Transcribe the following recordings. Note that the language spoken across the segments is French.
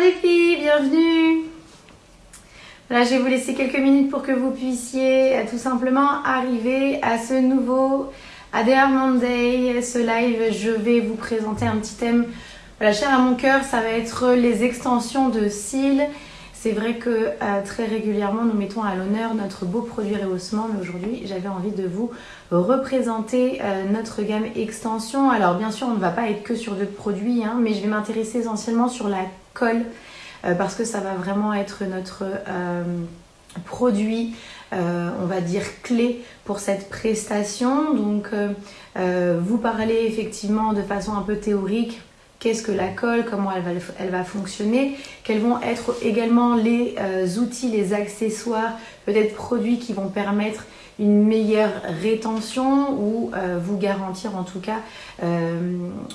les filles, bienvenue Voilà, je vais vous laisser quelques minutes pour que vous puissiez euh, tout simplement arriver à ce nouveau ADR Monday, ce live. Je vais vous présenter un petit thème voilà, cher à mon cœur, ça va être les extensions de cils. C'est vrai que euh, très régulièrement, nous mettons à l'honneur notre beau produit rehaussement, mais aujourd'hui, j'avais envie de vous représenter euh, notre gamme extension. Alors bien sûr, on ne va pas être que sur deux produits, hein, mais je vais m'intéresser essentiellement sur la colle, euh, parce que ça va vraiment être notre produit, on va dire, clé pour cette prestation. Donc, vous parlez effectivement de façon un peu théorique qu'est-ce que la colle, comment elle va, elle va fonctionner, quels vont être également les euh, outils, les accessoires, peut-être produits qui vont permettre une meilleure rétention ou euh, vous garantir en tout cas, euh,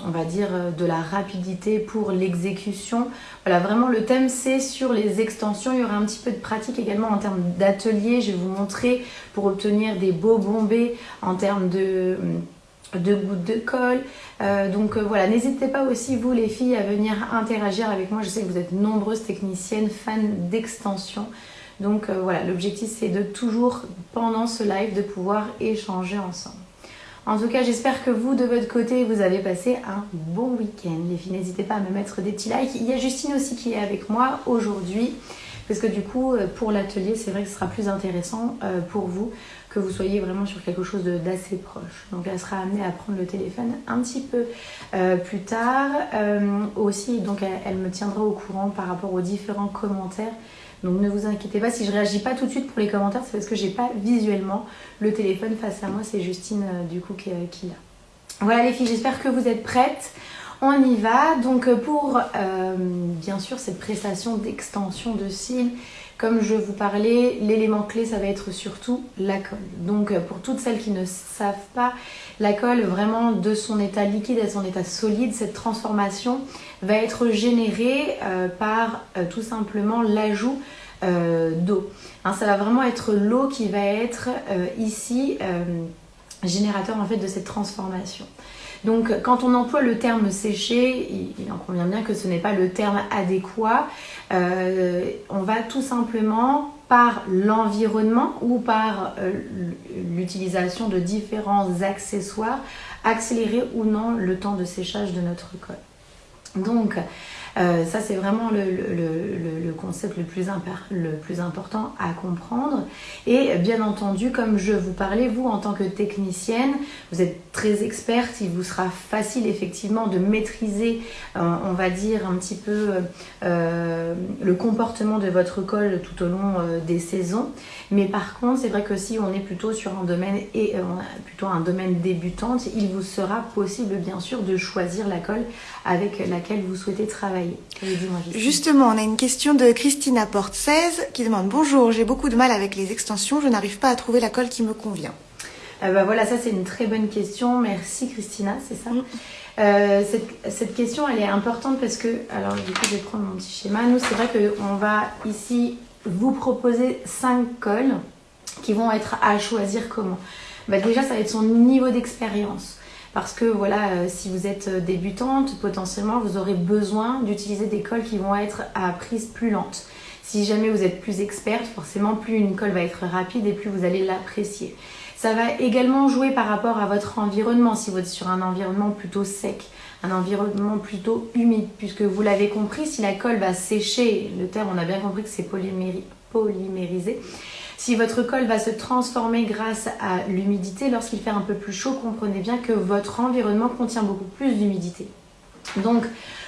on va dire, de la rapidité pour l'exécution. Voilà, vraiment le thème c'est sur les extensions. Il y aura un petit peu de pratique également en termes d'atelier. Je vais vous montrer pour obtenir des beaux bombés en termes de de gouttes de colle. Euh, donc euh, voilà, n'hésitez pas aussi vous les filles à venir interagir avec moi. Je sais que vous êtes nombreuses techniciennes, fans d'extension. Donc euh, voilà, l'objectif c'est de toujours pendant ce live de pouvoir échanger ensemble. En tout cas, j'espère que vous, de votre côté, vous avez passé un bon week-end. Les filles, n'hésitez pas à me mettre des petits likes. Il y a Justine aussi qui est avec moi aujourd'hui. Parce que du coup, pour l'atelier, c'est vrai que ce sera plus intéressant pour vous que vous soyez vraiment sur quelque chose d'assez proche. Donc elle sera amenée à prendre le téléphone un petit peu euh, plus tard. Euh, aussi, donc elle, me tiendra au courant par rapport aux différents commentaires. Donc ne vous inquiétez pas, si je réagis pas tout de suite pour les commentaires, c'est parce que j'ai pas visuellement le téléphone face à moi. C'est Justine euh, du coup qui, qui l'a. Voilà les filles, j'espère que vous êtes prêtes. On y va. Donc pour bien sûr cette prestation d'extension de cils comme je vous parlais, l'élément clé, ça va être surtout la colle. Donc pour toutes celles qui ne savent pas, la colle vraiment de son état liquide à son état solide, cette transformation va être générée euh, par euh, tout simplement l'ajout euh, d'eau. Hein, ça va vraiment être l'eau qui va être ici générateur en fait de cette transformation. Donc quand on emploie le terme séché, il, en convient bien que ce n'est pas le terme adéquat. Euh, on va tout simplement par l'environnement ou par euh, l'utilisation de différents accessoires accélérer ou non le temps de séchage de notre colle. Donc euh, ça, c'est vraiment le, concept le plus, le plus, important à comprendre. Et bien entendu, comme je vous parlais, vous, en tant que technicienne, vous êtes très experte. Il vous sera facile, effectivement, de maîtriser, euh, on va dire, un petit peu euh, le comportement de votre colle tout au long des saisons. Mais par contre, c'est vrai que si on est plutôt sur un domaine, et, plutôt un domaine débutante, il vous sera possible, bien sûr, de choisir la colle avec laquelle vous souhaitez travailler. Justement, on a une question de Christina Porte 16 qui demande Bonjour, j'ai beaucoup de mal avec les extensions, je n'arrive pas à trouver la colle qui me convient. Euh, bah voilà, ça c'est une très bonne question. Merci Christina, c'est ça. Mm. Euh, cette, question elle est importante parce que, alors du coup je vais prendre mon petit schéma. Nous c'est vrai qu'on va ici vous proposer 5 cols qui vont être à choisir comment. Bah, déjà ça va être son niveau d'expérience parce que voilà, euh, si vous êtes euh, débutante, potentiellement vous aurez besoin d'utiliser des cols qui vont être à prise plus lente. Si jamais vous êtes plus experte, forcément plus une colle va être rapide et plus vous allez l'apprécier. Ça va également jouer par rapport à votre environnement, si vous êtes sur un environnement plutôt sec, un environnement plutôt humide, puisque vous l'avez compris, si la colle va sécher, le terme on a bien compris que c'est polymérisé, si votre colle va se transformer grâce à l'humidité, lorsqu'il fait un peu plus chaud, comprenez bien que votre environnement contient beaucoup plus d'humidité. Donc,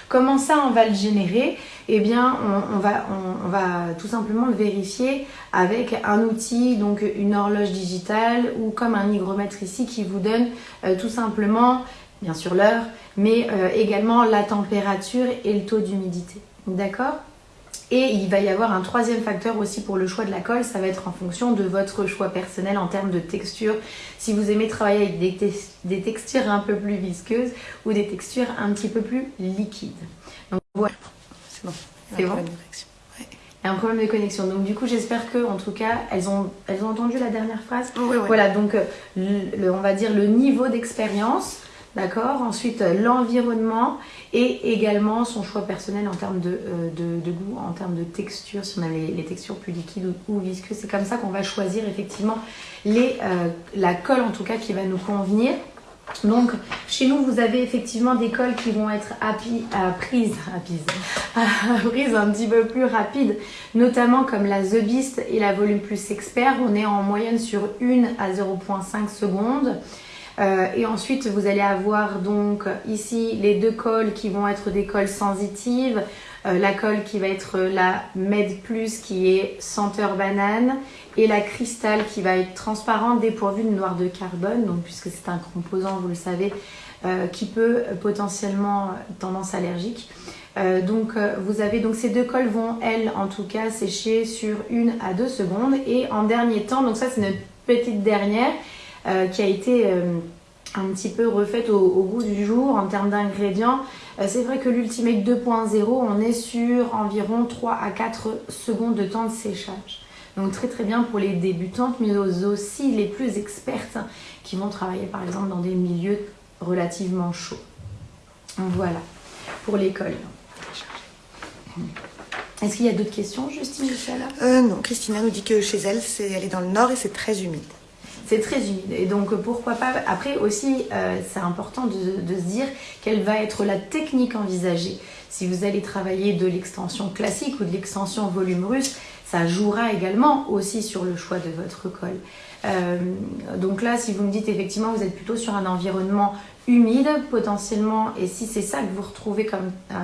comment ça on va le générer? Eh bien, on, va, on, va, tout simplement le vérifier avec un outil, donc une horloge digitale ou comme un hygromètre ici qui vous donne euh, tout simplement, bien sûr l'heure, mais euh, également la température et le taux d'humidité. D'accord? Et il va y avoir un troisième facteur aussi pour le choix de la colle, ça va être en fonction de votre choix personnel en termes de texture. Si vous aimez travailler avec des, textures un peu plus visqueuses ou des textures un petit peu plus liquides. Donc voilà, c'est bon. C'est bon? Il y a un problème de connexion. Donc du coup, j'espère que, en tout cas, elles ont, elles ont entendu la dernière phrase. Oui, oui. Voilà, donc le, on va dire le niveau d'expérience D'accord Ensuite, l'environnement et également son choix personnel en termes de, de, goût, en termes de texture, si on a les, textures plus liquides ou, visqueuses. C'est comme ça qu'on va choisir effectivement les, la colle en tout cas qui va nous convenir. Donc, chez nous, vous avez effectivement des colles qui vont être à, prise, à, un petit peu plus rapide, notamment comme la The Beast et la Volume Plus Expert. On est en moyenne sur 1 à 0.5 secondes. Euh, et ensuite, vous allez avoir donc ici les deux colles qui vont être des colles sensitives. Euh, la colle qui va être la Med Plus qui est senteur banane et la cristal qui va être transparente dépourvue de noir de carbone, donc puisque c'est un composant, vous le savez, euh, qui peut potentiellement tendance allergique. Donc vous avez donc ces deux colles vont elles en tout cas sécher sur une à deux secondes et en dernier temps donc ça c'est notre petite dernière qui a été un petit peu refaite au, goût du jour en termes d'ingrédients. c'est vrai que l'Ultimate 2.0 on est sur environ 3 à 4 secondes de temps de séchage. Donc très très bien pour les débutantes, mais aussi les plus expertes qui vont travailler par exemple dans des milieux relativement chauds. Voilà, pour l'école. Est-ce qu'il y a d'autres questions, Justine euh, Non, Christina nous dit que chez elle, elle est dans le nord et c'est très humide. C'est très humide. Et donc, pourquoi pas. Après aussi, euh, c'est important de, se dire quelle va être la technique envisagée. Si vous allez travailler de l'extension classique ou de l'extension volume russe, ça jouera également aussi sur le choix de votre colle. Euh, donc là, si vous me dites effectivement vous êtes plutôt sur un environnement humide potentiellement, et si c'est ça que vous retrouvez comme, euh,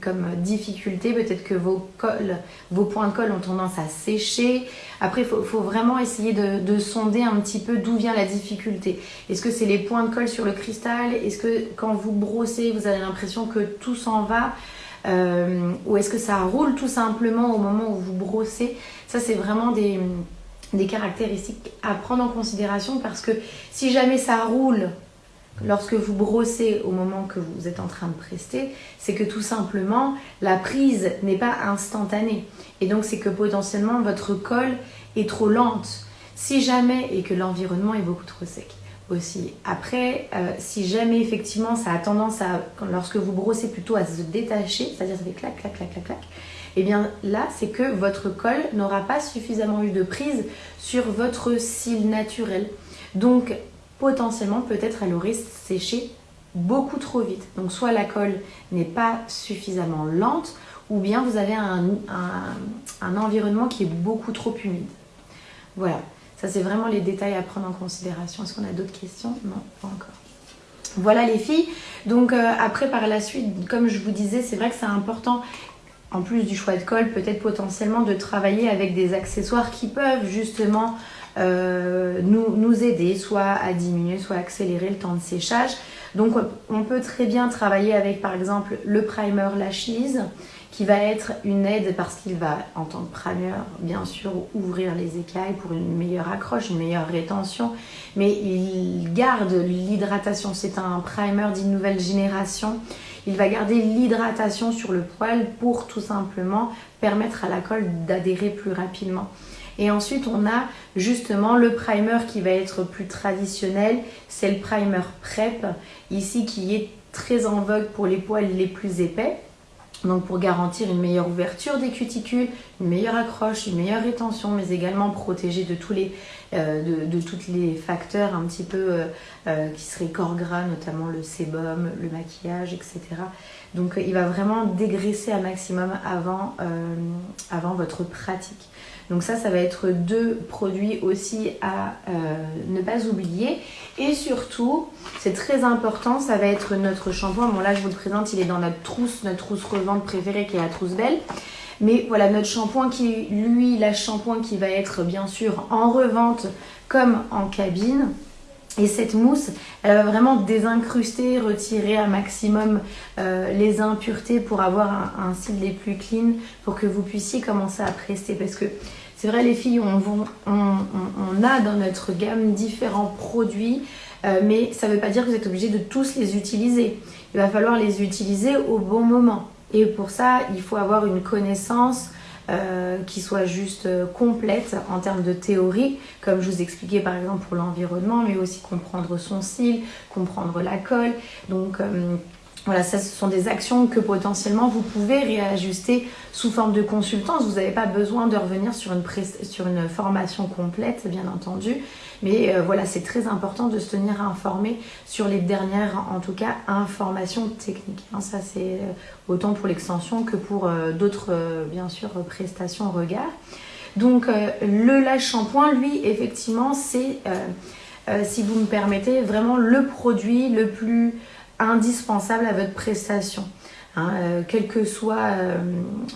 comme difficulté, peut-être que vos, colles, vos points de colle ont tendance à sécher. Après, il faut, vraiment essayer de, de, sonder un petit peu d'où vient la difficulté. Est-ce que c'est les points de colle sur le cristal? Est-ce que quand vous brossez, vous avez l'impression que tout s'en va? Euh, ou est-ce que ça roule tout simplement au moment où vous brossez? Ça, c'est vraiment des caractéristiques à prendre en considération parce que si jamais ça roule lorsque vous brossez au moment que vous êtes en train de prester, c'est que tout simplement la prise n'est pas instantanée. Et donc c'est que potentiellement votre colle est trop lente. Si jamais et que l'environnement est beaucoup trop sec aussi. Après, euh, si jamais effectivement ça a tendance à, lorsque vous brossez plutôt à se détacher, c'est-à-dire ça fait clac, clac, clac, clac, clac, et eh bien là, c'est que votre colle n'aura pas suffisamment eu de prise sur votre cils naturel. Donc, potentiellement, peut-être elle aurait séché beaucoup trop vite. Donc, soit la colle n'est pas suffisamment lente, ou bien vous avez un, environnement qui est beaucoup trop humide. Voilà. Ça, c'est vraiment les détails à prendre en considération. Est-ce qu'on a d'autres questions? Non, pas encore. Voilà les filles. Donc euh, après, par la suite, comme je vous disais, c'est vrai que c'est important, en plus du choix de colle, peut-être potentiellement de travailler avec des accessoires qui peuvent justement euh, nous, aider, soit à diminuer, soit à accélérer le temps de séchage. Donc on peut très bien travailler avec par exemple le primer Lashes qui va être une aide parce qu'il va, en tant que primer, bien sûr, ouvrir les écailles pour une meilleure accroche, une meilleure rétention, mais il garde l'hydratation. C'est un primer d'une nouvelle génération. Il va garder l'hydratation sur le poil pour tout simplement permettre à la colle d'adhérer plus rapidement. Et ensuite, on a justement le primer qui va être plus traditionnel. C'est le primer PrEP, ici qui est très en vogue pour les poils les plus épais. Donc pour garantir une meilleure ouverture des cuticules, une meilleure accroche, une meilleure rétention, mais également protéger de tous les, euh, de, tous les facteurs un petit peu euh, euh, qui seraient corps gras, notamment le sébum, le maquillage, etc. Donc il va vraiment dégraisser un maximum avant, avant votre pratique. Donc ça, ça va être deux produits aussi à euh, ne pas oublier. Et surtout, c'est très important, ça va être notre shampoing. Bon là, je vous le présente, il est dans notre trousse, notre trousse revente préférée qui est la trousse belle. Mais voilà, notre shampoing qui, lui, la shampoing qui va être bien sûr en revente comme en cabine. Et cette mousse, elle va vraiment désincruster, retirer un maximum euh, les impuretés pour avoir un, un les plus clean, pour que vous puissiez commencer à prester. Parce que c'est vrai, les filles, on, a dans notre gamme différents produits, euh, mais ça ne veut pas dire que vous êtes obligé de tous les utiliser. Il va falloir les utiliser au bon moment. Et pour ça, il faut avoir une connaissance qui soit juste complète en termes de théorie, comme je vous expliquais par exemple pour l'environnement, mais aussi comprendre son cil, comprendre la colle. Donc voilà, ça, ce sont des actions que potentiellement vous pouvez réajuster sous forme de consultance. Vous n'avez pas besoin de revenir sur une, sur une formation complète, bien entendu. Mais euh, voilà, c'est très important de se tenir informé sur les dernières, en tout cas, informations techniques. Hein, ça, c'est euh, autant pour l'extension que pour euh, d'autres, bien sûr, prestations regard. Donc, le lâche shampoing, lui, effectivement, c'est, si vous me permettez, vraiment le produit le plus indispensable à votre prestation. Hein, euh, quel que soit euh,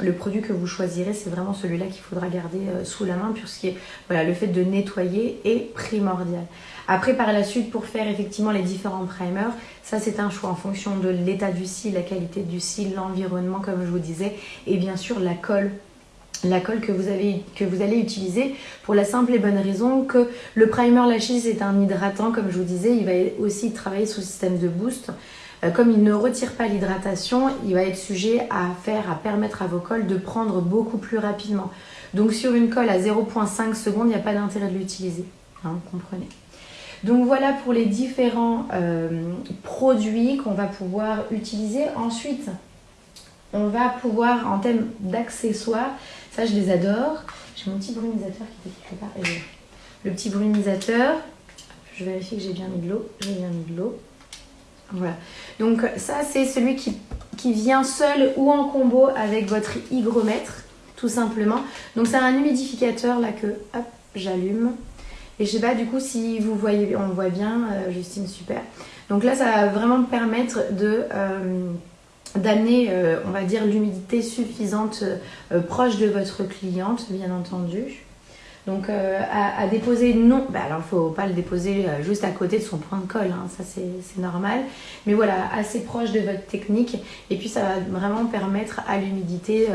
le produit que vous choisirez, c'est vraiment celui-là qu'il faudra garder euh, sous la main puisque voilà, le fait de nettoyer est primordial. Après, par la suite, pour faire effectivement les différents primers, ça c'est un choix en fonction de l'état du cil, la qualité du cil, l'environnement comme je vous disais, et bien sûr la colle la colle que vous, avez, que vous allez utiliser pour la simple et bonne raison que le primer Lashes est un hydratant comme je vous disais, il va aussi travailler sous système de boost euh, comme il ne retire pas l'hydratation, il va être sujet à faire, à permettre à vos cols de prendre beaucoup plus rapidement. Donc sur une colle à 0.5 secondes, il n'y a pas d'intérêt de l'utiliser. Hein, comprenez donc voilà pour les différents euh, produits qu'on va pouvoir utiliser. Ensuite, on va pouvoir, en thème d'accessoires, ça je les adore. J'ai mon petit brumisateur qui était quelque part. le petit brumisateur, je vérifie que j'ai bien mis de l'eau. J'ai bien mis de l'eau. Voilà. Donc ça, c'est celui qui, vient seul ou en combo avec votre hygromètre, tout simplement. Donc c'est un humidificateur là que j'allume. Et je sais pas du coup si vous voyez, on voit bien, euh, Justine, super. Donc là, ça va vraiment permettre de... Euh, d'amener, euh, on va dire, l'humidité suffisante proche de votre cliente, bien entendu. Donc euh, à, déposer, non, bah, alors il ne faut pas le déposer euh, juste à côté de son point de colle, hein, ça c'est normal. Mais voilà, assez proche de votre technique. Et puis ça va vraiment permettre à l'humidité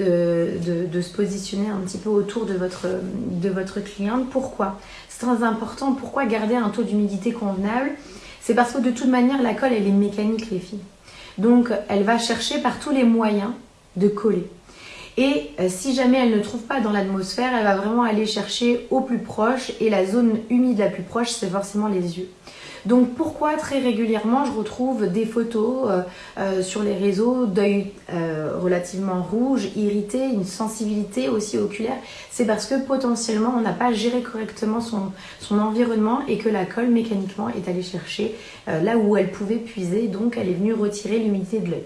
euh, de, se positionner un petit peu autour de votre, de votre cliente. Pourquoi? C'est très important. Pourquoi garder un taux d'humidité convenable? C'est parce que de toute manière, la colle, elle est mécanique, les filles. Donc elle va chercher par tous les moyens de coller. Et euh, si jamais elle ne trouve pas dans l'atmosphère, elle va vraiment aller chercher au plus proche et la zone humide la plus proche, c'est forcément les yeux. Donc pourquoi très régulièrement je retrouve des photos euh, euh, sur les réseaux d'œil relativement rouge, irrité, une sensibilité aussi oculaire? C'est parce que potentiellement on n'a pas géré correctement son, environnement et que la colle mécaniquement est allée chercher là où elle pouvait puiser, donc elle est venue retirer l'humidité de l'œil.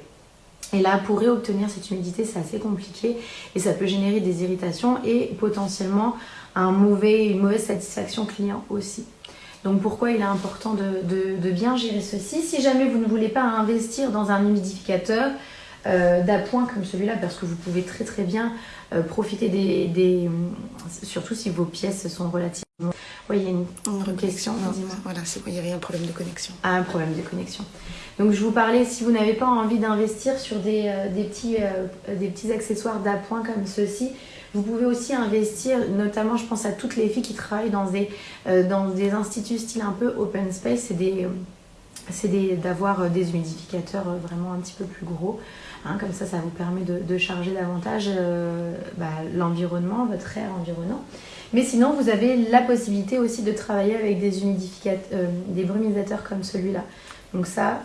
Et là, pour réobtenir cette humidité, c'est assez compliqué et ça peut générer des irritations et potentiellement une mauvaise satisfaction client aussi. Donc pourquoi il est important de, bien gérer ceci Si jamais vous ne voulez pas investir dans un humidificateur euh, d'appoint comme celui-là, parce que vous pouvez très très bien euh, profiter des, Surtout si vos pièces sont relativement... Oui, il y a une, une question. Voilà, il y avait un problème de connexion. Ah, un problème de connexion. Donc je vous parlais, si vous n'avez pas envie d'investir sur des, euh, petits, euh, des petits accessoires d'appoint comme ceci, vous pouvez aussi investir, notamment je pense à toutes les filles qui travaillent dans des, euh, dans des instituts style un peu open space, c'est des c'est d'avoir des humidificateurs vraiment un petit peu plus gros. Hein, comme ça, ça vous permet de, charger davantage bah, l'environnement, votre air environnant. Mais sinon, vous avez la possibilité aussi de travailler avec des humidificateurs, des brumisateurs comme celui-là. Donc ça,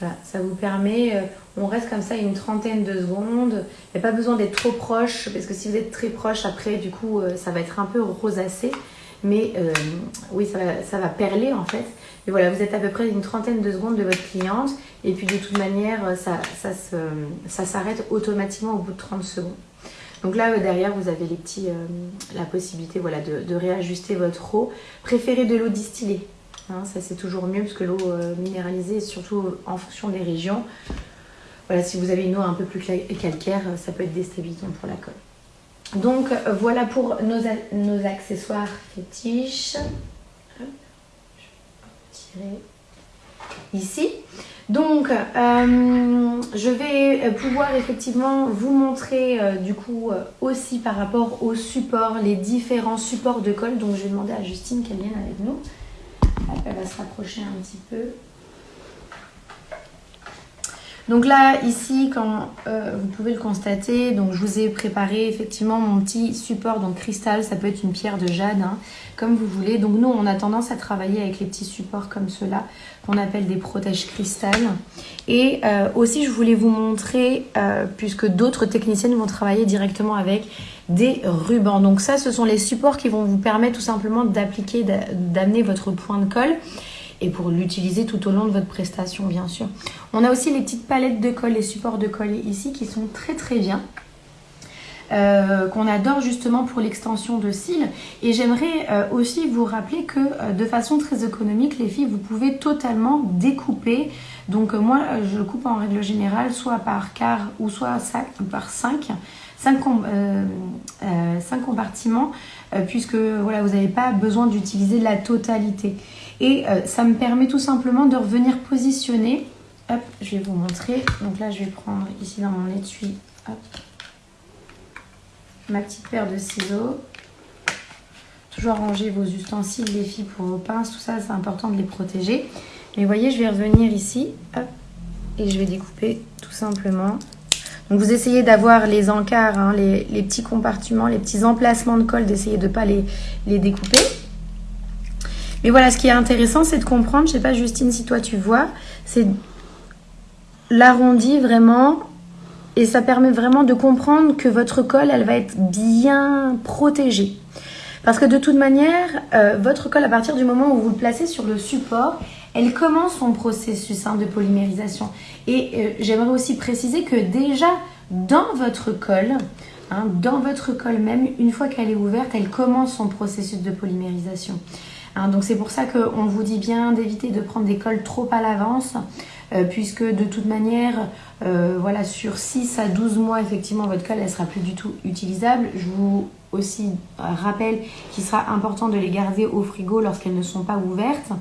voilà, ça vous permet, euh, on reste comme ça une trentaine de secondes. Il n'y a pas besoin d'être trop proche, parce que si vous êtes très proche, après, du coup, euh, ça va être un peu rosacé. Mais euh, oui, ça va, ça va, perler en fait. Et voilà, vous êtes à peu près une trentaine de secondes de votre cliente. Et puis de toute manière, ça, ça s'arrête automatiquement au bout de 30 secondes. Donc là, derrière, vous avez les petits, la possibilité voilà, de, de réajuster votre eau. Préférez de l'eau distillée. Hein, ça c'est toujours mieux parce que l'eau euh, minéralisée, surtout en fonction des régions, voilà, si vous avez une eau un peu plus calcaire, ça peut être déstabilisant pour la colle. Donc voilà pour nos, accessoires fétiches. je vais tirer ici. Donc, euh, je vais pouvoir effectivement vous montrer euh, du coup aussi par rapport aux supports, les différents supports de colle. Donc, je vais demander à Justine qu'elle vienne avec nous elle va se rapprocher un petit peu. Donc là, ici, quand euh, vous pouvez le constater, donc je vous ai préparé effectivement mon petit support, donc cristal, ça peut être une pierre de jade, hein, comme vous voulez. Donc nous, on a tendance à travailler avec les petits supports comme cela, qu'on appelle des protèges cristal. Et euh, aussi, je voulais vous montrer, euh, puisque d'autres techniciennes vont travailler directement avec des rubans. Donc ça, ce sont les supports qui vont vous permettre tout simplement d'appliquer, d'amener votre point de colle et pour l'utiliser tout au long de votre prestation bien sûr. On a aussi les petites palettes de colle, les supports de colle ici qui sont très très bien. Euh, qu'on adore justement pour l'extension de cils. Et j'aimerais euh, aussi vous rappeler que euh, de façon très économique, les filles, vous pouvez totalement découper. Donc moi, je coupe en règle générale soit par quart ou soit par 5. 5, compartiments puisque voilà, vous n'avez pas besoin d'utiliser la totalité. Et euh, ça me permet tout simplement de revenir positionner. Hop, je vais vous montrer. Donc là, je vais prendre ici dans mon étui ma petite paire de ciseaux. Toujours ranger vos ustensiles, les filles, pour vos pinces, tout ça, c'est important de les protéger. Mais vous voyez, je vais revenir ici, et je vais découper tout simplement. Donc vous essayez d'avoir les encarts, hein, les, petits compartiments, les petits emplacements de colle, d'essayer de ne pas les, les découper. Mais voilà, ce qui est intéressant, c'est de comprendre, je sais pas Justine si toi tu vois, c'est l'arrondi vraiment et ça permet vraiment de comprendre que votre colle, elle va être bien protégée. Parce que de toute manière, euh, votre colle, à partir du moment où vous le placez sur le support, elle commence son processus hein, de polymérisation. Et euh, j'aimerais aussi préciser que déjà, dans votre colle, hein, dans votre colle même, une fois qu'elle est ouverte, elle commence son processus de polymérisation. Hein, donc c'est pour ça qu'on vous dit bien d'éviter de prendre des cols trop à l'avance, euh, puisque de toute manière, euh, voilà, sur 6 à 12 mois, effectivement, votre colle, elle sera plus du tout utilisable. Je vous aussi rappelle qu'il sera important de les garder au frigo lorsqu'elles ne sont pas ouvertes.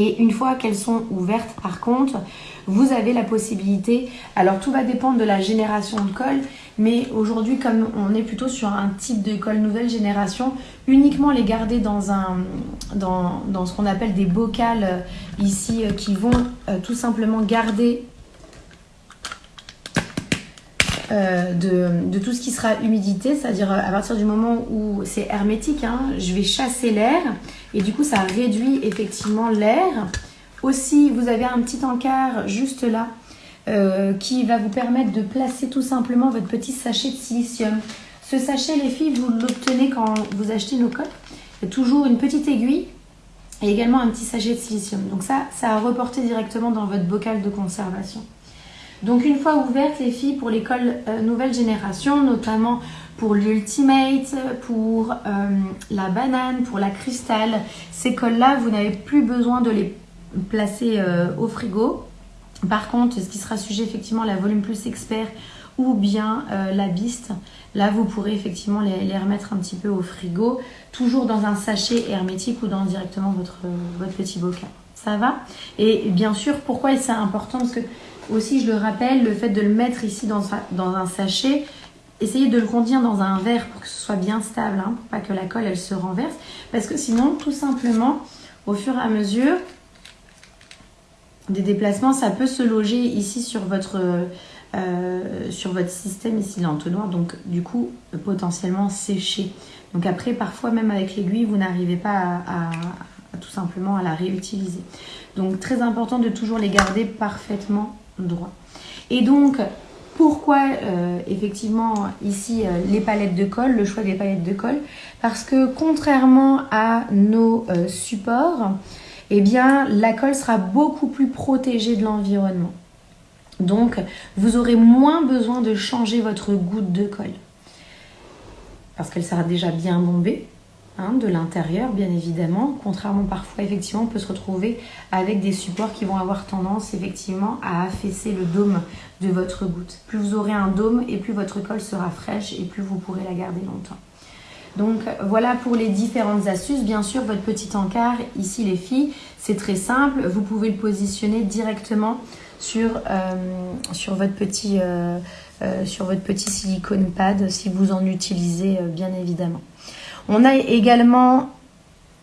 Et une fois qu'elles sont ouvertes, par contre, vous avez la possibilité, alors tout va dépendre de la génération de colle, mais aujourd'hui, comme on est plutôt sur un type de colle nouvelle génération, uniquement les garder dans, ce qu'on appelle des bocals euh, ici euh, qui vont euh, tout simplement garder de, de, tout ce qui sera humidité, c'est-à-dire à partir du moment où c'est hermétique, hein, je vais chasser l'air et du coup ça réduit effectivement l'air. Aussi, vous avez un petit encart juste là euh, qui va vous permettre de placer tout simplement votre petit sachet de silicium. Ce sachet, les filles, vous l'obtenez quand vous achetez nos coques. Il y a toujours une petite aiguille et également un petit sachet de silicium. Donc ça, ça a reporté directement dans votre bocal de conservation. Donc une fois ouvertes, les filles, pour l'école euh, nouvelle génération, notamment pour l'Ultimate, pour euh, la banane, pour la cristal, ces cols-là, vous n'avez plus besoin de les placer au frigo. Par contre, ce qui sera sujet effectivement à la volume plus expert ou bien euh, la biste, là vous pourrez effectivement les, remettre un petit peu au frigo, toujours dans un sachet hermétique ou dans directement votre, votre petit bocal. Ça va? Et bien sûr, pourquoi c'est important? Parce que aussi, je le rappelle, le fait de le mettre ici dans, un sachet, essayez de le contenir dans un verre pour que ce soit bien stable, hein, pour pas que la colle elle se renverse. Parce que sinon, tout simplement, au fur et à mesure, des déplacements, ça peut se loger ici sur votre, euh, sur votre système, ici l'entonnoir, donc du coup potentiellement sécher. Donc après, parfois même avec l'aiguille, vous n'arrivez pas à, tout simplement à la réutiliser. Donc très important de toujours les garder parfaitement droits. Et donc, pourquoi euh, effectivement ici euh, les palettes de colle, le choix des palettes de colle? Parce que contrairement à nos supports, eh bien la colle sera beaucoup plus protégée de l'environnement. Donc vous aurez moins besoin de changer votre goutte de colle. Parce qu'elle sera déjà bien bombée, hein, de l'intérieur bien évidemment. Contrairement parfois effectivement on peut se retrouver avec des supports qui vont avoir tendance effectivement à affaisser le dôme de votre goutte. Plus vous aurez un dôme et plus votre colle sera fraîche et plus vous pourrez la garder longtemps. Donc voilà pour les différentes astuces. Bien sûr, votre petit encart, ici les filles, c'est très simple. Vous pouvez le positionner directement sur, euh, sur, votre, petit, euh, euh, sur votre petit silicone pad si vous en utilisez bien évidemment. On a également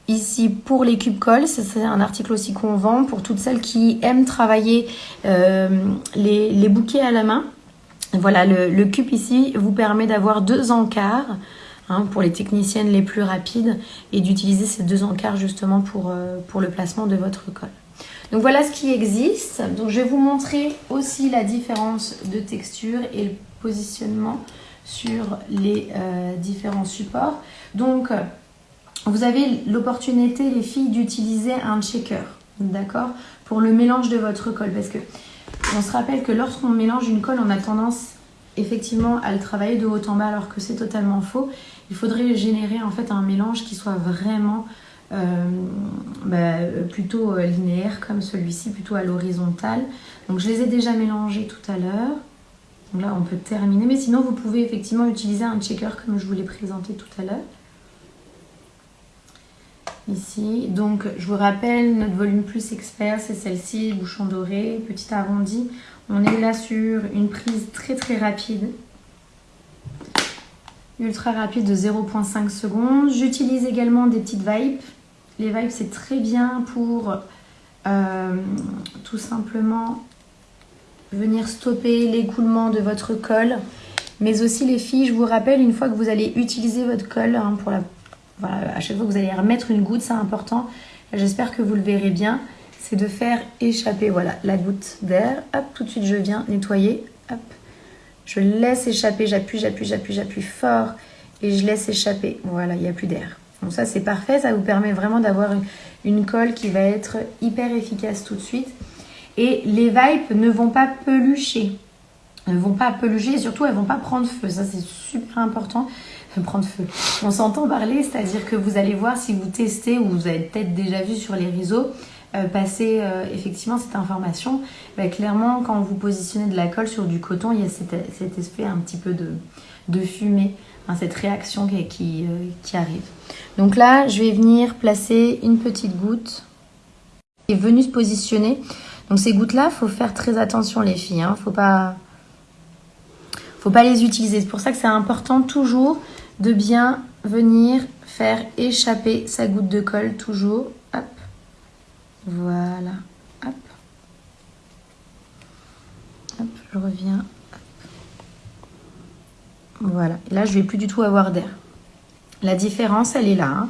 ici pour les cubes colle. C'est un article aussi qu'on vend pour toutes celles qui aiment travailler euh, les, bouquets à la main. Voilà, le, cube ici vous permet d'avoir deux encarts hein, pour les techniciennes les plus rapides et d'utiliser ces deux encarts justement pour, euh, pour le placement de votre colle. Donc voilà ce qui existe. Donc je vais vous montrer aussi la différence de texture et le positionnement sur les euh, différents supports. Donc vous avez l'opportunité, les filles, d'utiliser un checker, d'accord Pour le mélange de votre colle. Parce que on se rappelle que lorsqu'on mélange une colle, on a tendance effectivement à le travailler de haut en bas alors que c'est totalement faux. Il faudrait générer en fait un mélange qui soit vraiment euh, bah, plutôt euh, linéaire comme celui-ci, plutôt à l'horizontale. Donc je les ai déjà mélangés tout à l'heure. Donc là on peut terminer, mais sinon vous pouvez effectivement utiliser un checker comme je vous l'ai présenté tout à l'heure ici. Donc, je vous rappelle, notre volume plus expert, c'est celle-ci, bouchon doré, petit arrondi. On est là sur une prise très très rapide. Ultra rapide de 0.5 secondes. J'utilise également des petites vipes. Les vipes, c'est très bien pour euh, tout simplement venir stopper l'écoulement de votre colle. Mais aussi les filles, je vous rappelle, une fois que vous allez utiliser votre colle hein, pour à chaque fois que vous allez remettre une goutte, c'est important. J'espère que vous le verrez bien. C'est de faire échapper voilà, la goutte d'air. Hop, tout de suite, je viens nettoyer. Hop, je laisse échapper, j'appuie, j'appuie, j'appuie, j'appuie fort. Et je laisse échapper. Voilà, il n'y a plus d'air. Donc ça, c'est parfait. Ça vous permet vraiment d'avoir une, colle qui va être hyper efficace tout de suite. Et les vipes ne vont pas pelucher. Ne vont pas pelucher et surtout, elles vont pas prendre feu. Ça, c'est super important prendre feu. On s'entend parler, c'est-à-dire que vous allez voir si vous testez ou vous avez peut-être déjà vu sur les réseaux euh, passer euh, effectivement cette information. Bah, clairement, quand vous positionnez de la colle sur du coton, il y a cet, effet un petit peu de, de fumée, hein, cette réaction euh, qui, arrive. Donc là, je vais venir placer une petite goutte est venue se positionner. Donc ces gouttes-là, faut faire très attention les filles. Hein, faut pas faut pas les utiliser. C'est pour ça que c'est important toujours de bien venir faire échapper sa goutte de colle toujours. Hop. Voilà. Hop. Je reviens. Voilà. Là, je vais plus du tout avoir d'air. La différence, elle est là. Hein.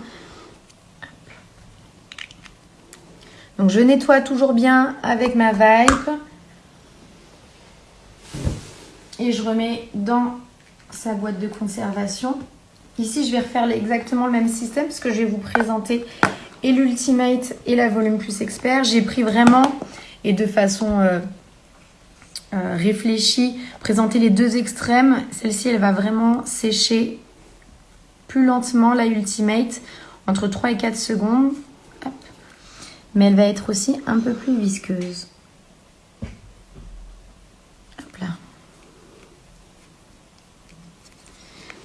Donc, je nettoie toujours bien avec ma vipe. Et je remets dans sa boîte de conservation. Ici, je vais refaire exactement le même système parce que je vais vous présenter et l'Ultimate et la Volume Plus Expert. J'ai pris vraiment, et de façon euh, euh, réfléchie, présenter les deux extrêmes. Celle-ci, elle va vraiment sécher plus lentement, la Ultimate, entre 3 et 4 secondes. Mais elle va être aussi un peu plus visqueuse.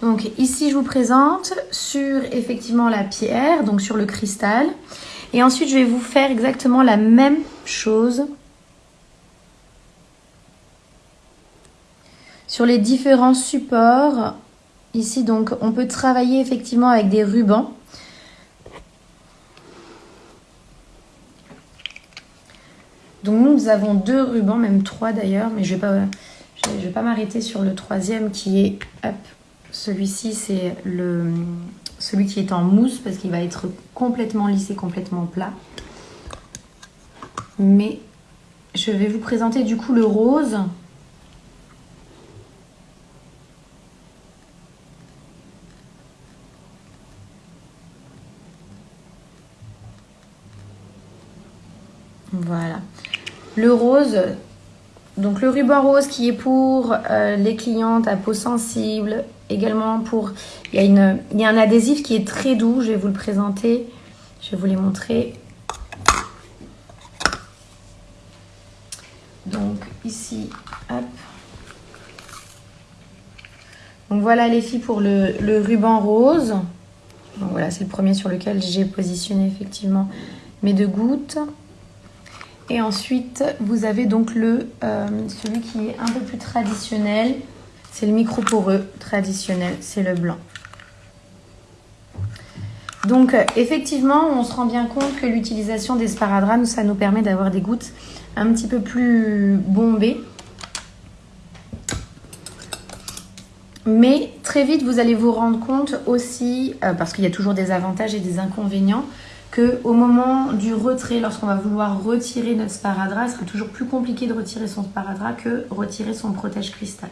Donc ici, je vous présente sur effectivement la pierre, donc sur le cristal. Et ensuite, je vais vous faire exactement la même chose sur les différents supports. Ici, donc, on peut travailler effectivement avec des rubans. Donc nous, avons deux rubans, même trois d'ailleurs, mais je ne vais pas, m'arrêter sur le troisième qui est celui-ci, c'est celui qui est en mousse parce qu'il va être complètement lissé, complètement plat. Mais je vais vous présenter du coup le rose. Voilà. Le rose, donc le ruban rose qui est pour euh, les clientes à peau sensible, également pour... Il y, a une, il y un adhésif qui est très doux, je vais vous le présenter, je vais vous les montrer. Donc ici, hop. Donc voilà les filles pour le, le ruban rose. Donc voilà, c'est le premier sur lequel j'ai positionné effectivement mes deux gouttes. Et ensuite, vous avez donc le, euh, celui qui est un peu plus traditionnel. C'est le micro poreux traditionnel, c'est le blanc. Donc effectivement, on se rend bien compte que l'utilisation des sparadraps, ça nous permet d'avoir des gouttes un petit peu plus bombées. Mais très vite, vous allez vous rendre compte aussi, euh, parce qu'il y a toujours des avantages et des inconvénients, que au moment du retrait, lorsqu'on va vouloir retirer notre sparadrap, il sera toujours plus compliqué de retirer son sparadrap que retirer son protège cristal.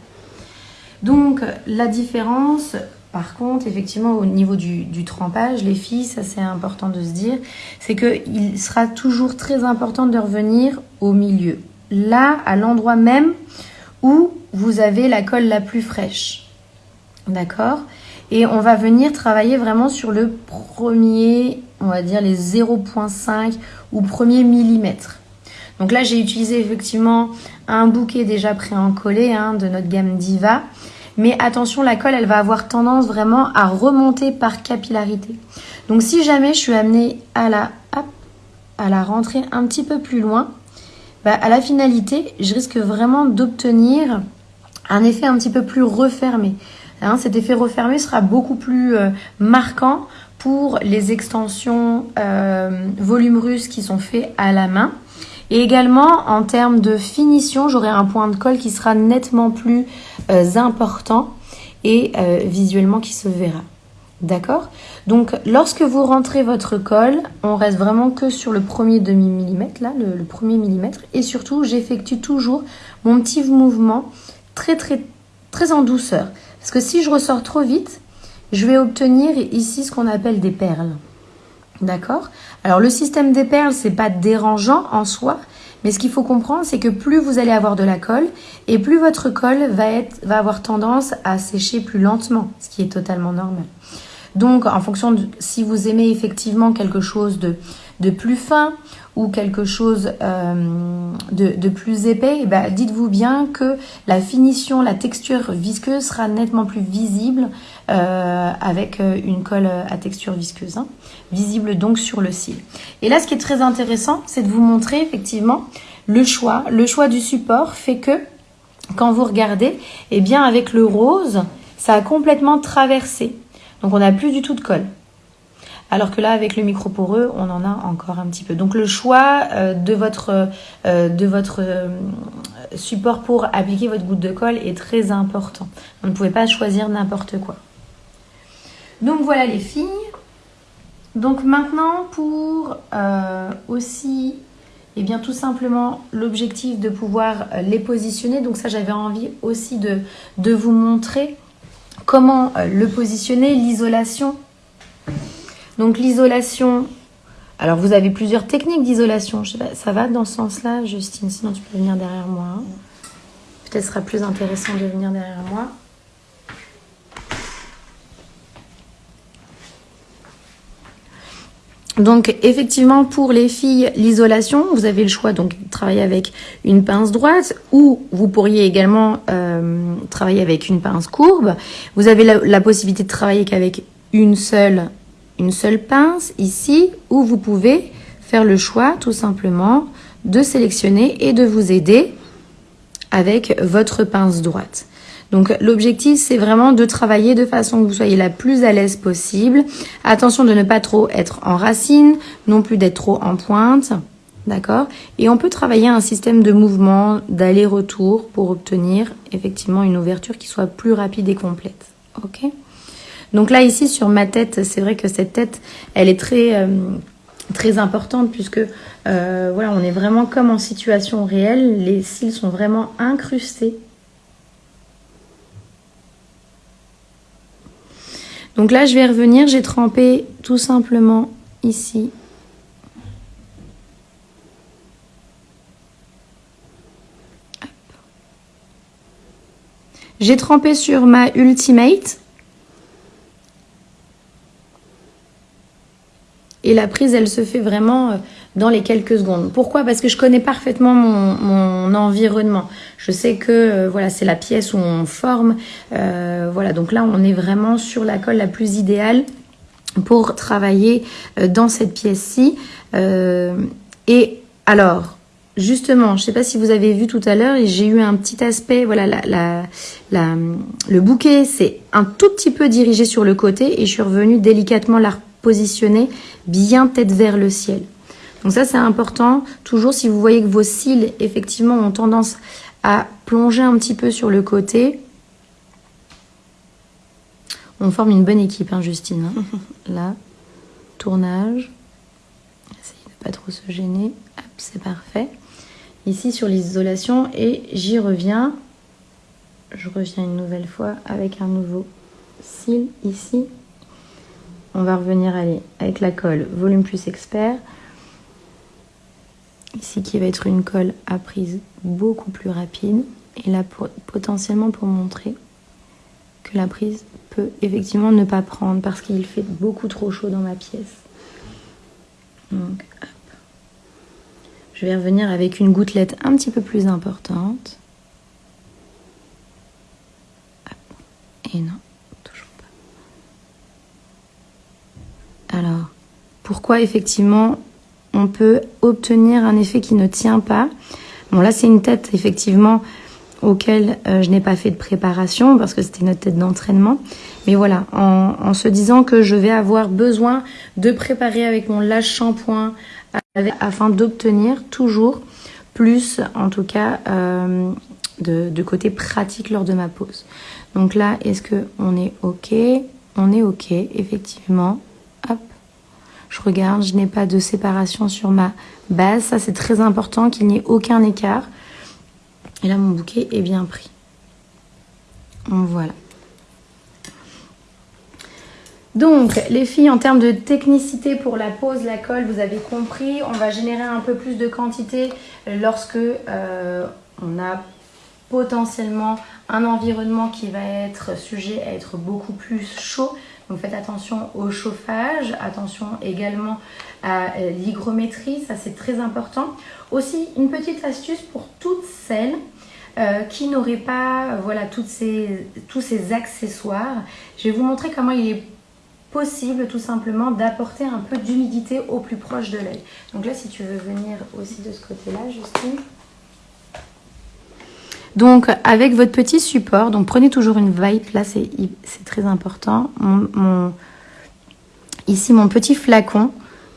Donc la différence, par contre, effectivement, au niveau du, trempage, les filles, ça c'est important de se dire, c'est qu'il sera toujours très important de revenir au milieu. Là, à l'endroit même où vous avez la colle la plus fraîche. D'accord? Et on va venir travailler vraiment sur le premier, on va dire les 0.5 ou premier millimètre. Donc là, j'ai utilisé effectivement un bouquet déjà pré-encollé hein, de notre gamme Diva. Mais attention, la colle, elle va avoir tendance vraiment à remonter par capillarité. Donc si jamais je suis amenée à la, à la rentrer un petit peu plus loin, bah, à la finalité, je risque vraiment d'obtenir un effet un petit peu plus refermé. Hein, cet effet refermé sera beaucoup plus euh, marquant pour les extensions euh, qui sont faites à la main. Et également, en termes de finition, j'aurai un point de colle qui sera nettement plus euh, important et euh, visuellement qui se verra. D'accord? Donc, lorsque vous rentrez votre colle, on reste vraiment que sur le premier demi-millimètre, là, le, le, premier millimètre. Et surtout, j'effectue toujours mon petit mouvement très, très, très en douceur. Parce que si je ressors trop vite, je vais obtenir ici ce qu'on appelle des perles. D'accord? Alors le système des perles, c'est pas dérangeant en soi, mais ce qu'il faut comprendre, c'est que plus vous allez avoir de la colle, et plus votre colle va, être, avoir tendance à sécher plus lentement, ce qui est totalement normal. Donc, en fonction de si vous aimez effectivement quelque chose de, de plus fin ou quelque chose euh, de, plus épais, ben, dites-vous bien que la finition, la texture visqueuse sera nettement plus visible euh, avec euh, une colle à texture visqueuse, hein. visible donc sur le cil. Et là, ce qui est très intéressant, c'est de vous montrer effectivement le choix. Le choix du support fait que quand vous regardez, eh bien avec le rose, ça a complètement traversé. Donc on n'a plus du tout de colle. Alors que là, avec le micro poreux, on en a encore un petit peu. Donc le choix euh, de votre, euh, euh, support pour appliquer votre goutte de colle est très important. Vous ne pouvez pas choisir n'importe quoi. Donc voilà les filles. Donc maintenant pour aussi, et eh bien tout simplement l'objectif de pouvoir les positionner. Donc ça j'avais envie aussi de vous montrer comment le positionner, l'isolation donc l'isolation, alors vous avez plusieurs techniques d'isolation. Ça va dans ce sens-là, Justine? Sinon tu peux venir derrière moi. Hein. Peut-être sera plus intéressant de venir derrière moi. Donc effectivement pour les filles, l'isolation, vous avez le choix donc de travailler avec une pince droite ou vous pourriez également euh, travailler avec une pince courbe. Vous avez la possibilité de travailler qu'avec une seule une seule pince ici où vous pouvez faire le choix tout simplement de sélectionner et de vous aider avec votre pince droite. Donc l'objectif c'est vraiment de travailler de façon que vous soyez la plus à l'aise possible. Attention de ne pas trop être en racine, non plus d'être trop en pointe. D'accord? Et on peut travailler un système de mouvement, d'aller-retour pour obtenir effectivement une ouverture qui soit plus rapide et complète. Ok? Donc là, ici, sur ma tête, c'est vrai que cette tête, elle est très, euh, très importante puisque euh, voilà, on est vraiment comme en situation réelle. Les cils sont vraiment incrustés. Donc là, je vais revenir. J'ai trempé tout simplement ici. J'ai trempé sur ma Ultimate. Et la prise, elle se fait vraiment euh, dans les quelques secondes. Pourquoi? Parce que je connais parfaitement mon, environnement. Je sais que euh, voilà, c'est la pièce où on forme. Euh, voilà, donc là, on est vraiment sur la colle la plus idéale pour travailler dans cette pièce-ci. et alors, justement, je ne sais pas si vous avez vu tout à l'heure, j'ai eu un petit aspect, voilà, le bouquet, c'est un tout petit peu dirigé sur le côté et je suis revenue délicatement positionner bien tête vers le ciel. Donc ça, c'est important. Toujours, si vous voyez que vos cils, effectivement, ont tendance à plonger un petit peu sur le côté, on forme une bonne équipe, hein, Justine. Hein. Là, tournage. Essayez de pas trop se gêner. c'est parfait. Ici, sur l'isolation, et j'y reviens. Je reviens une nouvelle fois avec un nouveau cil ici. On va revenir avec la colle Volume Plus Expert. Ici qui va être une colle à prise beaucoup plus rapide. Et là potentiellement pour montrer que la prise peut effectivement ne pas prendre parce qu'il fait beaucoup trop chaud dans ma pièce. Donc. Je vais revenir avec une gouttelette un petit peu plus importante. Et non, toujours pas. Alors, effectivement on peut obtenir un effet qui ne tient pas. Bon là c'est une tête effectivement auquel euh, je n'ai pas fait de préparation parce que c'était notre tête d'entraînement. Mais voilà, en, se disant que je vais avoir besoin de préparer avec mon lâche shampoing afin d'obtenir toujours plus, en tout cas, euh, de, côté pratique lors de ma pause. Donc là, est-ce que on est OK? On est OK, effectivement. Je regarde, je n'ai pas de séparation sur ma base. Ça, c'est très important qu'il n'y ait aucun écart. Et là, mon bouquet est bien pris. Voilà. Donc, les filles, en termes de technicité pour la pose, la colle, vous avez compris, on va générer un peu plus de quantité lorsque euh, on a potentiellement un environnement qui va être sujet à être beaucoup plus chaud. Donc faites attention au chauffage, attention également à euh, l'hygrométrie, ça c'est très important. Aussi une petite astuce pour toutes celles euh, qui n'auraient pas voilà, toutes ces, tous ces accessoires. Je vais vous montrer comment il est possible tout simplement d'apporter un peu d'humidité au plus proche de l'œil. Donc là si tu veux venir aussi de ce côté-là Justine. Donc avec votre petit support, donc prenez toujours une vibe, là c'est très important. ici mon petit flacon,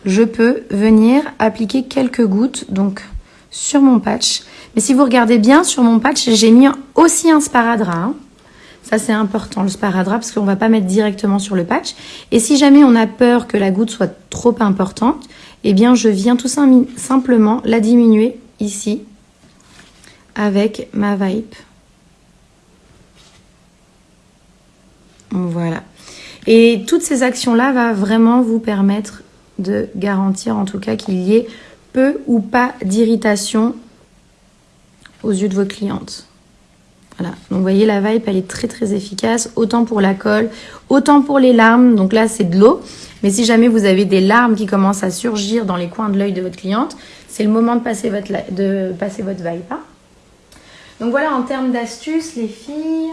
je peux venir appliquer quelques gouttes donc sur mon patch. Mais si vous regardez bien sur mon patch, j'ai mis aussi un sparadrap. Hein. Ça c'est important le sparadrap parce qu'on va pas mettre directement sur le patch. Et si jamais on a peur que la goutte soit trop importante, eh bien je viens tout simplement la diminuer ici avec ma vibe. Voilà. Et toutes ces actions-là va vraiment vous permettre de garantir en tout cas qu'il y ait peu ou pas d'irritation aux yeux de vos clientes. Voilà, donc vous voyez la vibe elle est très très efficace, autant pour la colle, autant pour les larmes, donc là c'est de l'eau, mais si jamais vous avez des larmes qui commencent à surgir dans les coins de l'œil de votre cliente, c'est le moment de passer votre, de passer vibe. Hein. Donc voilà, en termes d'astuces, les filles,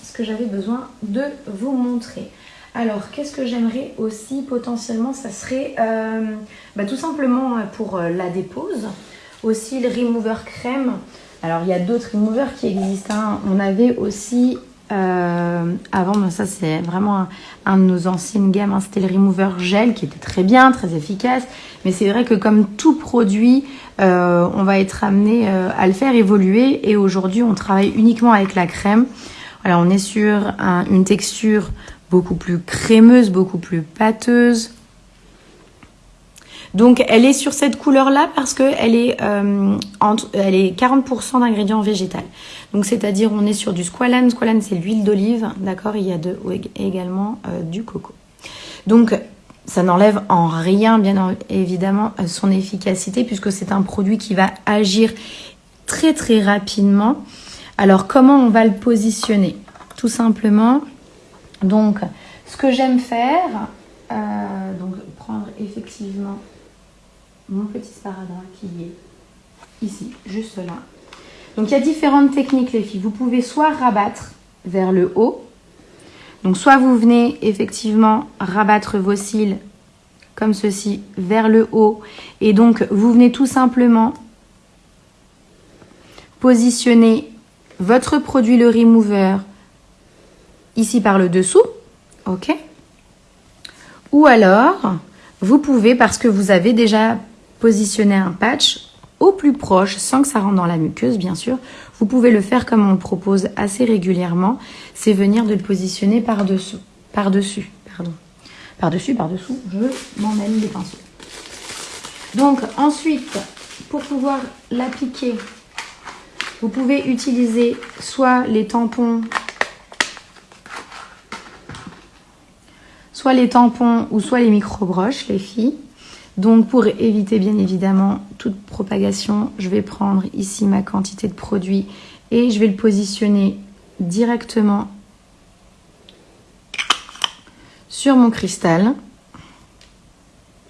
ce que j'avais besoin de vous montrer. Alors, qu'est-ce que j'aimerais aussi potentiellement Ça serait euh, bah, tout simplement euh, pour euh, la dépose. Aussi le remover crème. Alors, il y a d'autres removers qui existent. Hein. On avait aussi avant, ça c'est vraiment un, de nos anciennes gammes, hein. c'était le remover gel qui était très bien, très efficace. Mais c'est vrai que comme tout produit, euh, on va être amené euh, à le faire évoluer. Et aujourd'hui, on travaille uniquement avec la crème. Voilà, on est sur une texture beaucoup plus crémeuse, beaucoup plus pâteuse. Donc elle est sur cette couleur-là parce qu'elle est, euh, est 40% d'ingrédients végétaux. Donc c'est-à-dire on est sur du squalane. Squalane c'est l'huile d'olive, d'accord? Il y a de, également du coco. Donc ça n'enlève en rien, bien évidemment, euh, son efficacité puisque c'est un produit qui va agir très très rapidement. Alors, comment on va le positionner? Tout simplement, donc, ce que j'aime faire, euh, donc prendre effectivement mon petit sparadrap qui est ici, juste là. Donc, il y a différentes techniques, les filles. Vous pouvez soit rabattre vers le haut, donc soit vous venez effectivement rabattre vos cils comme ceci vers le haut et donc vous venez tout simplement positionner votre produit le remover ici par le dessous, ok Ou alors, vous pouvez, parce que vous avez déjà positionné un patch au plus proche, sans que ça rentre dans la muqueuse, bien sûr, vous pouvez le faire comme on le propose assez régulièrement, c'est venir de le positionner par-dessous, par-dessus, pardon. Par-dessus, par-dessous, je m'emmène des pinceaux. Donc ensuite, pour pouvoir l'appliquer, vous pouvez utiliser soit les tampons, soit les tampons ou soit les micro-broches, les filles. Donc pour éviter bien évidemment toute propagation, je vais prendre ici ma quantité de produit et je vais le positionner directement sur mon cristal.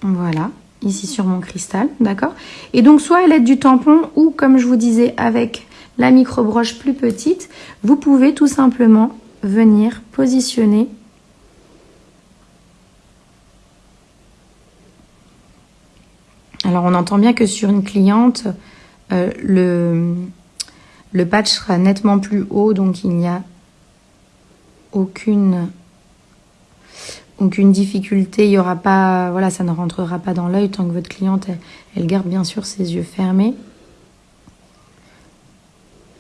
Voilà ici sur mon cristal, d'accord? Et donc soit à l'aide du tampon ou comme je vous disais avec la micro-broche plus petite, vous pouvez tout simplement venir positionner Alors on entend bien que sur une cliente, euh, le, patch sera nettement plus haut, donc il n'y a aucune aucune difficulté, il y aura pas, voilà, ça ne rentrera pas dans l'œil tant que votre cliente, elle, garde bien sûr ses yeux fermés.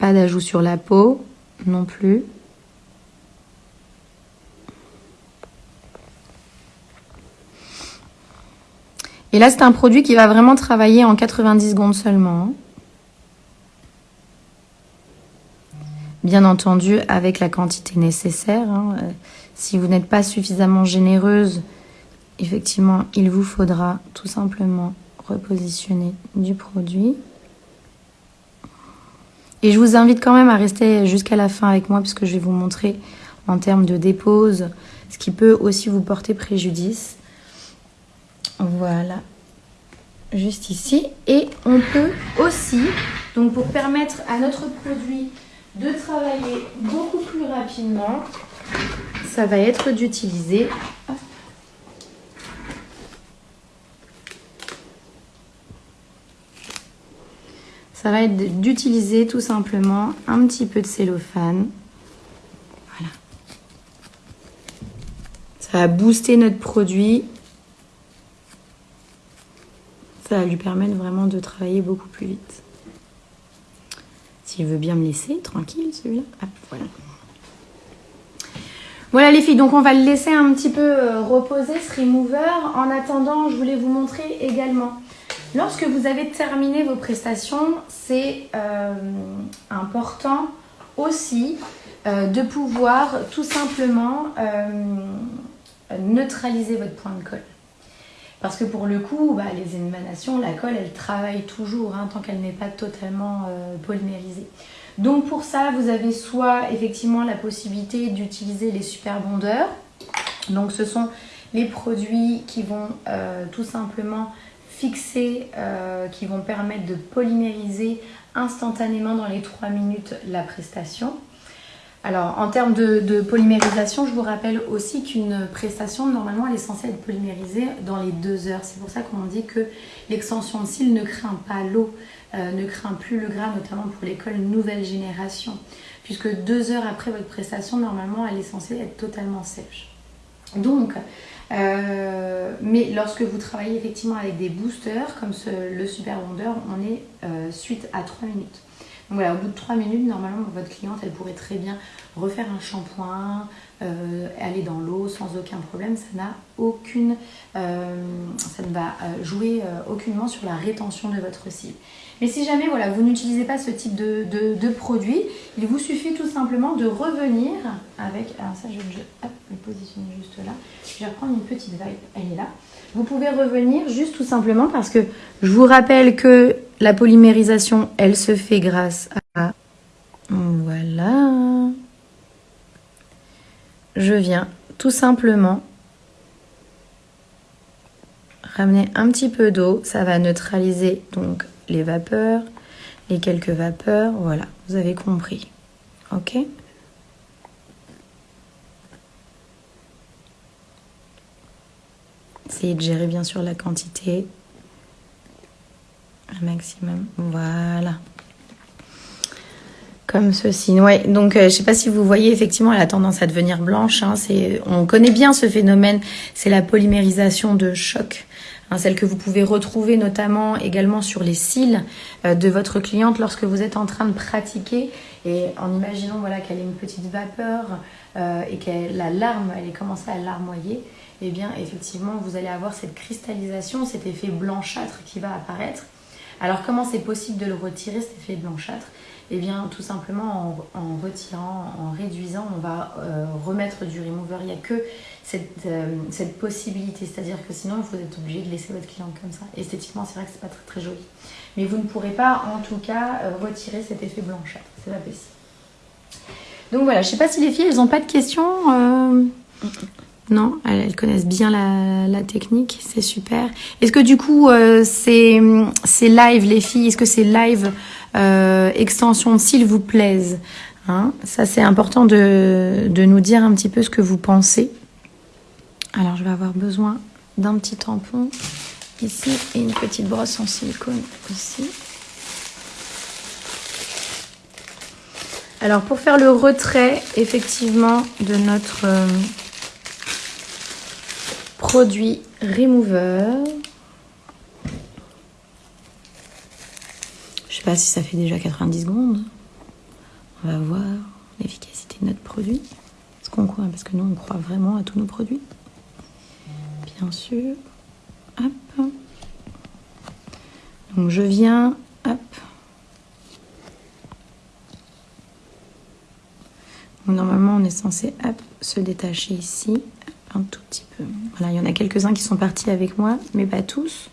Pas d'ajout sur la peau non plus. Et là, c'est un produit qui va vraiment travailler en 90 secondes seulement. Hein. Bien entendu, avec la quantité nécessaire. Hein. Si vous n'êtes pas suffisamment généreuse, effectivement, il vous faudra tout simplement repositionner du produit. Et je vous invite quand même à rester jusqu'à la fin avec moi puisque je vais vous montrer en termes de dépose ce qui peut aussi vous porter préjudice. Voilà, juste ici. Et on peut aussi, donc pour permettre à notre produit de travailler beaucoup plus rapidement, ça va être d'utiliser ça va être d'utiliser tout simplement un petit peu de cellophane. Voilà. Ça va booster notre produit. Ça va lui permettre vraiment de travailler beaucoup plus vite. S'il veut bien me laisser, tranquille celui-là. voilà. Voilà les filles, donc on va le laisser un petit peu euh, reposer ce remover. En attendant, je voulais vous montrer également. Lorsque vous avez terminé vos prestations, c'est euh, important aussi euh, de pouvoir tout simplement neutraliser votre point de colle. Parce que pour le coup, bah, les émanations, la colle, elle travaille toujours hein, tant qu'elle n'est pas totalement polymérisée. Donc pour ça, vous avez soit effectivement la possibilité d'utiliser les super bondeurs. Donc ce sont les produits qui vont euh, tout simplement fixer, euh, qui vont permettre de polymériser instantanément dans les 3 minutes la prestation. Alors en termes de, polymérisation, je vous rappelle aussi qu'une prestation, normalement, elle est censée être polymérisée dans les 2 heures. C'est pour ça qu'on dit que l'extension de cils ne craint pas l'eau. Euh, ne craint plus le gras, notamment pour l'école nouvelle génération, puisque deux heures après votre prestation, normalement, elle est censée être totalement sèche. Donc, euh, mais lorsque vous travaillez effectivement avec des boosters, comme le Super Wonder, on est euh, suite à 3 minutes. Voilà, au bout de 3 minutes, normalement, votre cliente, elle pourrait très bien refaire un shampoing, aller dans l'eau sans aucun problème. Ça n'a aucune, ça ne va jouer aucunement sur la rétention de votre cils. Mais si jamais voilà, vous n'utilisez pas ce type de, produit, il vous suffit tout simplement de revenir avec... Alors ça, je vais le positionner juste là. Je vais reprendre une petite vague, elle est là. Vous pouvez revenir juste tout simplement parce que je vous rappelle que la polymérisation, elle se fait grâce à... Voilà. Je viens tout simplement ramener un petit peu d'eau. Ça va neutraliser donc les vapeurs, les quelques vapeurs, voilà, vous avez compris. Ok? De gérer bien sûr la quantité. Un maximum. Voilà. Comme ceci. Ouais. Donc, euh, je sais pas si vous voyez, effectivement, elle a tendance à devenir blanche. Hein. On connaît bien ce phénomène. C'est la polymérisation de choc. Hein, celle que vous pouvez retrouver notamment également sur les cils euh, de votre cliente lorsque vous êtes en train de pratiquer et en imaginant voilà qu'elle ait une petite vapeur euh, et que la larme, elle ait commencé à larmoyer, eh bien effectivement vous allez avoir cette cristallisation, cet effet blanchâtre qui va apparaître. Alors comment c'est possible de le retirer cet effet blanchâtre? Eh bien, tout simplement en, retirant, en réduisant, on va euh, remettre du remover. Il n'y a que cette, euh, cette possibilité, c'est-à-dire que sinon, vous êtes obligé de laisser votre client comme ça. Esthétiquement, c'est vrai que c'est pas très, très joli. Mais vous ne pourrez pas, en tout cas, euh, retirer cet effet blanchâtre. C'est pas possible. Donc voilà, je ne sais pas si les filles, elles n'ont pas de questions. Non, elles, connaissent bien la, technique, c'est super. Est-ce que du coup, c'est live, les filles Est-ce que c'est live euh, extension s'il vous plaise. Hein? Ça, c'est important de, de, nous dire un petit peu ce que vous pensez. Alors, je vais avoir besoin d'un petit tampon ici et une petite brosse en silicone ici. Alors, pour faire le retrait, effectivement, de notre euh, produit Remover, sais pas si ça fait déjà 90 secondes. On va voir l'efficacité de notre produit. ce qu'on croit? Parce que nous, on croit vraiment à tous nos produits. Bien sûr. Hop. Donc je viens, hop. normalement, on est censé se détacher ici, un tout petit peu. Voilà, il y en a quelques-uns qui sont partis avec moi, mais pas tous.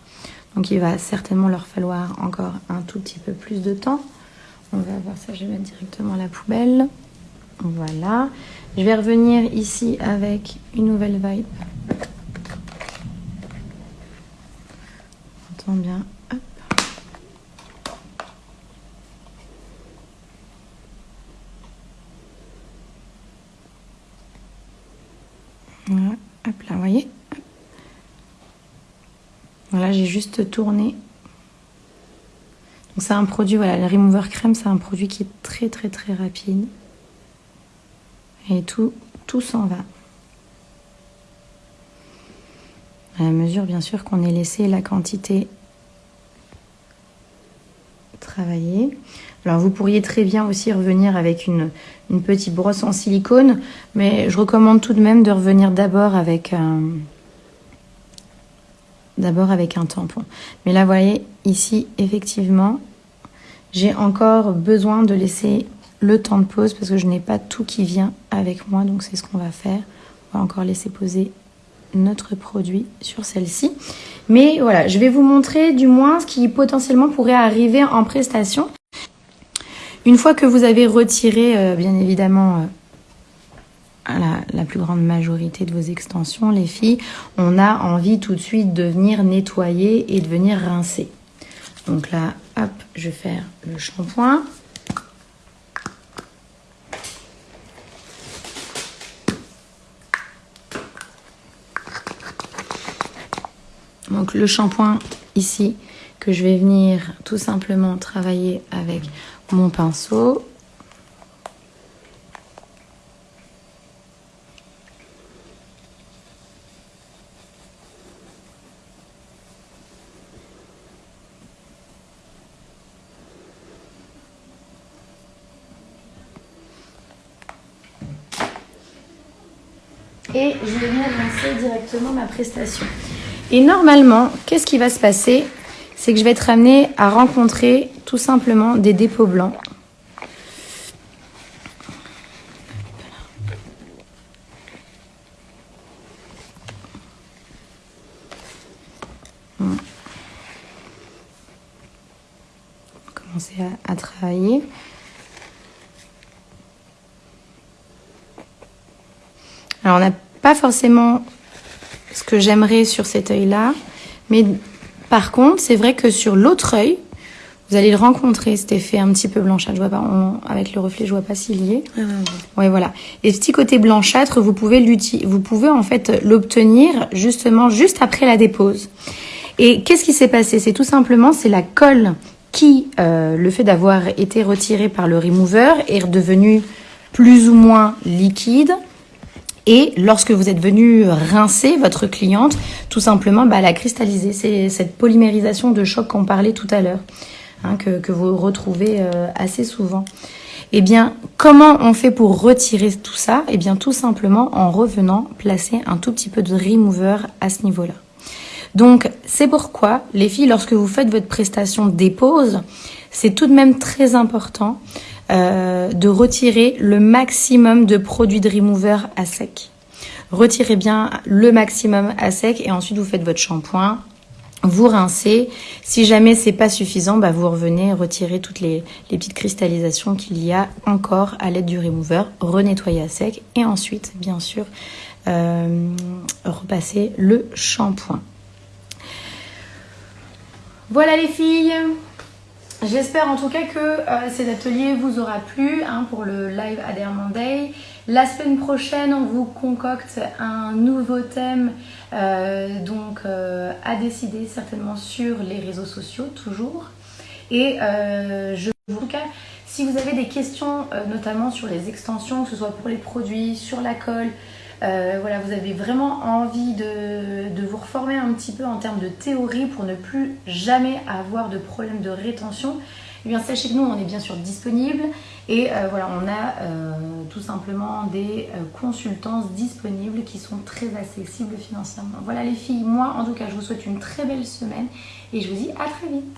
Donc il va certainement leur falloir encore un tout petit peu plus de temps. On va voir ça, je vais mettre directement la poubelle. Voilà. Je vais revenir ici avec une nouvelle vibe. On entend bien. Hop. Voilà. Hop là, vous voilà, j'ai juste tourné. Donc c'est un produit, voilà, le Remover Crème, c'est un produit qui est très très très rapide. Et tout, tout s'en va. À mesure, bien sûr, qu'on ait laissé la quantité Alors vous pourriez très bien aussi revenir avec une, une petite brosse en silicone, mais je recommande tout de même de revenir d'abord avec un d'abord avec un tampon. Mais là, vous voyez, ici, effectivement, j'ai encore besoin de laisser le temps de pause parce que je n'ai pas tout qui vient avec moi. Donc, c'est ce qu'on va faire. On va encore laisser poser notre produit sur celle-ci. Mais voilà, je vais vous montrer du moins ce qui potentiellement pourrait arriver en prestation. Une fois que vous avez retiré, euh, bien évidemment, euh, la, plus grande majorité de vos extensions, les filles, on a envie tout de suite de venir nettoyer et de venir rincer. Donc là, hop, je vais faire le shampoing. Donc le shampoing ici que je vais venir tout simplement travailler avec mon pinceau. et je vais venir lancer directement ma prestation. Et normalement, qu'est-ce qui va se passer? C'est que je vais être amenée à rencontrer tout simplement des dépôts blancs. Va commencer à, à travailler. Alors on n'a pas forcément ce que j'aimerais sur cet œil-là, mais par contre, c'est vrai que sur l'autre œil, vous allez le rencontrer, cet effet un petit peu blanchâtre. Je vois pas, avec le reflet, je vois pas s'il y est. Ah, ouais, voilà. Et ce petit côté blanchâtre, vous pouvez vous pouvez en fait l'obtenir justement juste après la dépose. Et qu'est-ce qui s'est passé? C'est tout simplement, c'est la colle qui, euh, le fait d'avoir été retiré par le remover, est redevenu plus ou moins liquide. Et lorsque vous êtes venu rincer votre cliente, tout simplement, bah, elle a cristallisé. C'est cette polymérisation de choc qu'on parlait tout à l'heure, hein, que, vous retrouvez euh, assez souvent. Eh bien, comment on fait pour retirer tout ça? Eh bien, tout simplement en revenant placer un tout petit peu de remover à ce niveau-là. Donc, c'est pourquoi, les filles, lorsque vous faites votre prestation dépose, c'est tout de même très important euh, de retirer le maximum de produits de remover à sec. Retirez bien le maximum à sec et ensuite vous faites votre shampoing, vous rincez. Si jamais c'est pas suffisant, bah vous revenez retirer toutes les, petites cristallisations qu'il y a encore à l'aide du remover, renettoyer à sec et ensuite, bien sûr, euh, repasser le shampoing. Voilà les filles J'espère en tout cas que euh, cet atelier vous aura plu hein, pour le live Adair Monday. La semaine prochaine, on vous concocte un nouveau thème euh, donc euh, à décider certainement sur les réseaux sociaux toujours. Et je vous cas, si vous avez des questions notamment sur les extensions, que ce soit pour les produits, sur la colle, euh, voilà, vous avez vraiment envie de, vous reformer un petit peu en termes de théorie pour ne plus jamais avoir de problème de rétention, eh bien sachez que nous on est bien sûr disponible et euh, voilà on a euh, tout simplement des consultances disponibles qui sont très accessibles financièrement. Voilà les filles, moi en tout cas je vous souhaite une très belle semaine et je vous dis à très vite.